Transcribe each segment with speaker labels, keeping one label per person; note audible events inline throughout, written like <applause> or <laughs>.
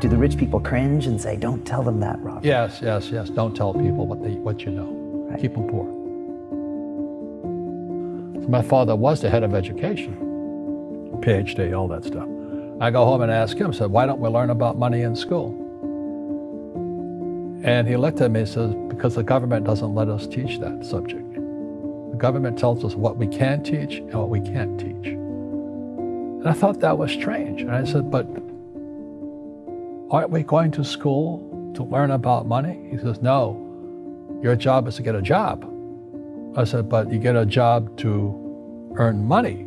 Speaker 1: Do the rich people cringe and say, don't tell them that, Rob?
Speaker 2: Yes, yes, yes. Don't tell people what, they, what you know. Right. Keep them poor. So my father was the head of education, PhD, all that stuff. I go home and ask him, said, why don't we learn about money in school? And he looked at me and says, because the government doesn't let us teach that subject. The government tells us what we can teach and what we can't teach. And I thought that was strange. And I said, but aren't we going to school to learn about money? He says, no, your job is to get a job. I said, but you get a job to earn money.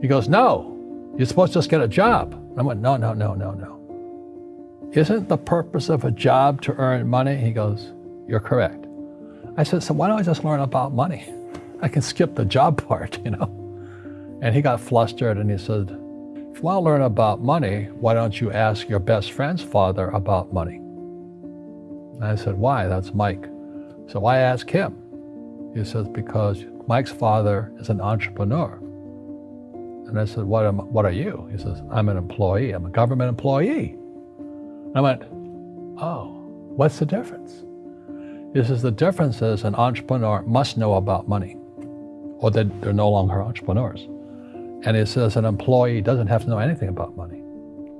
Speaker 2: He goes, no, you're supposed to just get a job. I went, no, no, no, no, no. Isn't the purpose of a job to earn money? He goes, you're correct. I said, so why don't I just learn about money? <laughs> I can skip the job <laughs> part, you know? And he got flustered and he said, if you want to learn about money, why don't you ask your best friend's father about money? And I said, why? That's Mike. So I asked him. He says, because Mike's father is an entrepreneur. And I said, what, am, what are you? He says, I'm an employee. I'm a government employee. I went, oh, what's the difference? He says, the difference is an entrepreneur must know about money or they, they're no longer entrepreneurs. And he says an employee doesn't have to know anything about money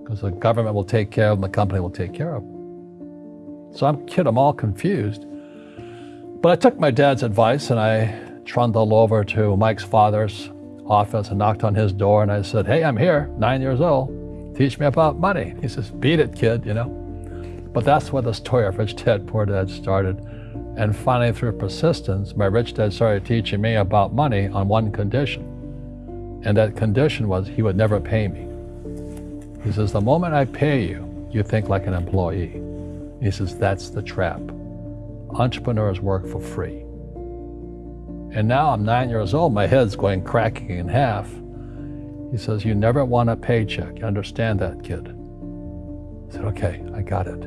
Speaker 2: because the government will take care of them, the company will take care of them. So I'm kid, I'm all confused. But I took my dad's advice and I trundled over to Mike's father's office and knocked on his door and I said, hey, I'm here, nine years old. Teach me about money. He says, beat it, kid, you know. But that's where the story of Rich Dad, Poor Dad started. And finally, through persistence, my rich dad started teaching me about money on one condition. And that condition was he would never pay me. He says, the moment I pay you, you think like an employee. He says, that's the trap. Entrepreneurs work for free. And now I'm nine years old, my head's going cracking in half. He says, you never want a paycheck. You understand that, kid? I said, okay, I got it.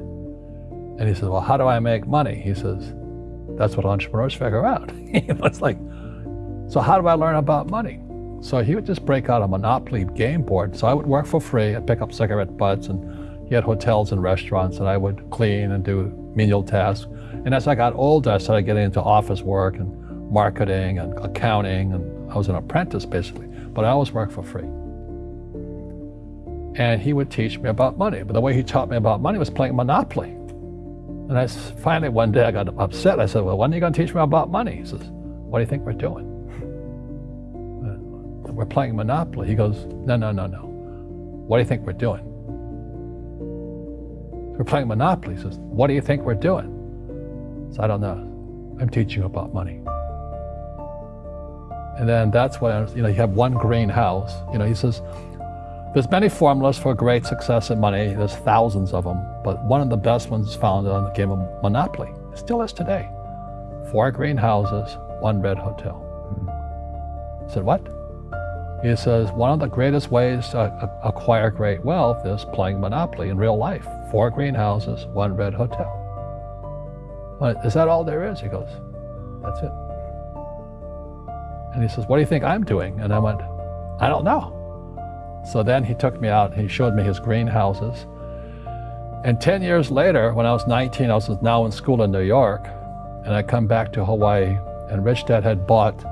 Speaker 2: And he says, well, how do I make money? He says, that's what entrepreneurs figure out. <laughs> it's like, so how do I learn about money? So he would just break out a Monopoly game board. So I would work for free. I'd pick up cigarette butts and he had hotels and restaurants and I would clean and do menial tasks. And as I got older, I started getting into office work and marketing and accounting, and I was an apprentice basically, but I always worked for free. And he would teach me about money, but the way he taught me about money was playing Monopoly. And I finally one day I got upset. I said, well, when are you going to teach me about money? He says, what do you think we're doing? We're playing Monopoly. He goes, no, no, no, no. What do you think we're doing? We're playing Monopoly. He says, what do you think we're doing? So I don't know. I'm teaching about money. And then that's when, you know, you have one greenhouse. You know, he says, there's many formulas for great success in money. There's thousands of them, but one of the best ones is found on the game of Monopoly. It still is today. Four greenhouses, one red hotel. Hmm. I said, what? He says, one of the greatest ways to acquire great wealth is playing Monopoly in real life. Four greenhouses, one red hotel. Is that all there is? He goes, that's it. And he says, what do you think I'm doing? And I went, I don't know. So then he took me out and he showed me his greenhouses. And 10 years later, when I was 19, I was now in school in New York, and I come back to Hawaii, and Rich Dad had bought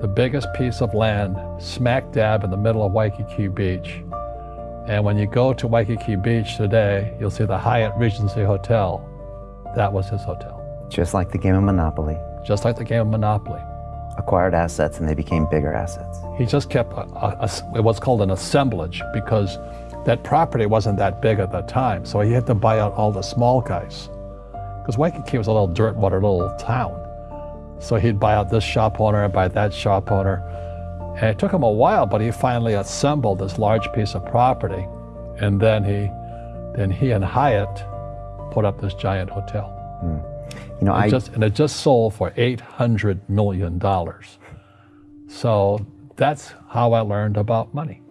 Speaker 2: the biggest piece of land smack dab in the middle of Waikiki Beach. And when you go to Waikiki Beach today, you'll see the Hyatt Regency Hotel. That was his hotel.
Speaker 1: Just like the game of Monopoly.
Speaker 2: Just like the game of Monopoly
Speaker 1: acquired assets and they became bigger assets.
Speaker 2: He just kept a, a, a, what's called an assemblage because that property wasn't that big at the time. So he had to buy out all the small guys. Because Waikiki was a little dirt water little town. So he'd buy out this shop owner and buy that shop owner. And it took him a while, but he finally assembled this large piece of property. And then he, then he and Hyatt put up this giant hotel. Mm. You know, it I just, and it just sold for eight hundred million dollars. So that's how I learned about money.